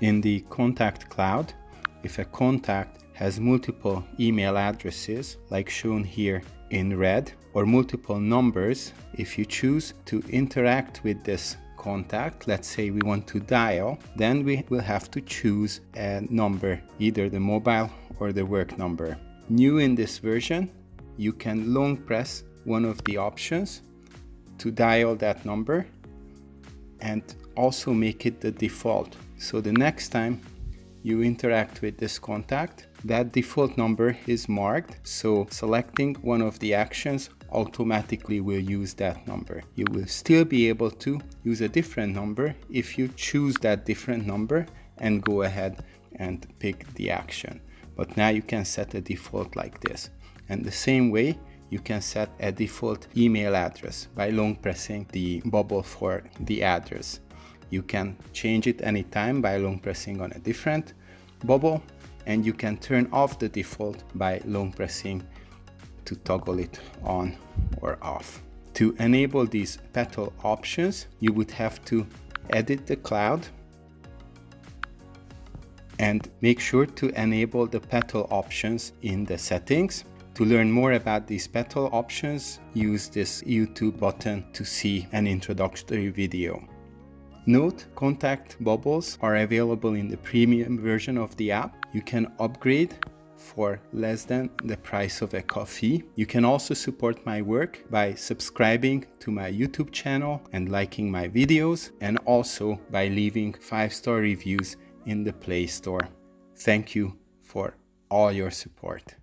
In the contact cloud, if a contact has multiple email addresses, like shown here in red, or multiple numbers, if you choose to interact with this contact, let's say we want to dial, then we will have to choose a number, either the mobile or the work number. New in this version, you can long press one of the options to dial that number and also make it the default. So the next time you interact with this contact, that default number is marked. So selecting one of the actions automatically will use that number. You will still be able to use a different number if you choose that different number and go ahead and pick the action. But now you can set a default like this. And the same way, you can set a default email address by long pressing the bubble for the address. You can change it anytime by long pressing on a different bubble and you can turn off the default by long pressing to toggle it on or off. To enable these petal options, you would have to edit the cloud and make sure to enable the petal options in the settings to learn more about these petal options, use this YouTube button to see an introductory video. Note, contact bubbles are available in the premium version of the app. You can upgrade for less than the price of a coffee. You can also support my work by subscribing to my YouTube channel and liking my videos and also by leaving 5-star reviews in the Play Store. Thank you for all your support.